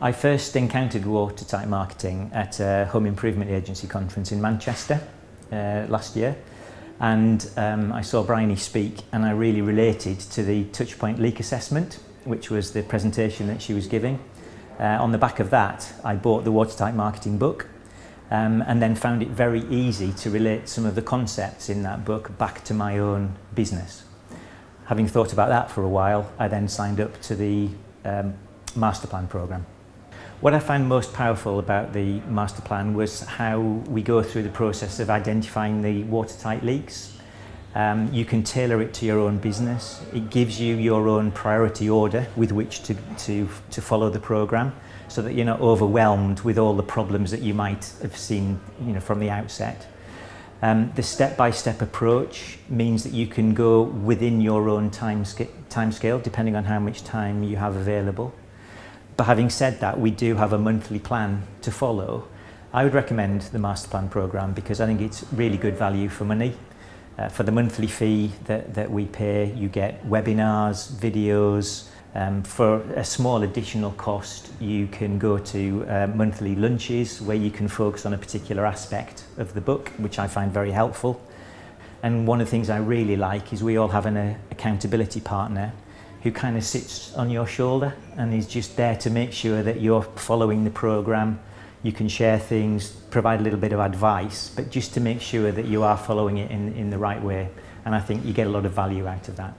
I first encountered watertight marketing at a home improvement agency conference in Manchester uh, last year and um, I saw Bryony speak and I really related to the touchpoint leak assessment which was the presentation that she was giving. Uh, on the back of that I bought the watertight marketing book um, and then found it very easy to relate some of the concepts in that book back to my own business. Having thought about that for a while I then signed up to the um, master plan programme. What I found most powerful about the master plan was how we go through the process of identifying the watertight leaks. Um, you can tailor it to your own business. It gives you your own priority order with which to, to, to follow the programme so that you're not overwhelmed with all the problems that you might have seen you know, from the outset. Um, the step-by-step -step approach means that you can go within your own time, time scale depending on how much time you have available. But having said that, we do have a monthly plan to follow. I would recommend the Master Plan programme because I think it's really good value for money. Uh, for the monthly fee that, that we pay, you get webinars, videos. Um, for a small additional cost, you can go to uh, monthly lunches where you can focus on a particular aspect of the book, which I find very helpful. And one of the things I really like is we all have an uh, accountability partner who kind of sits on your shoulder and is just there to make sure that you're following the program you can share things provide a little bit of advice but just to make sure that you are following it in in the right way. And I think you get a lot of value out of that.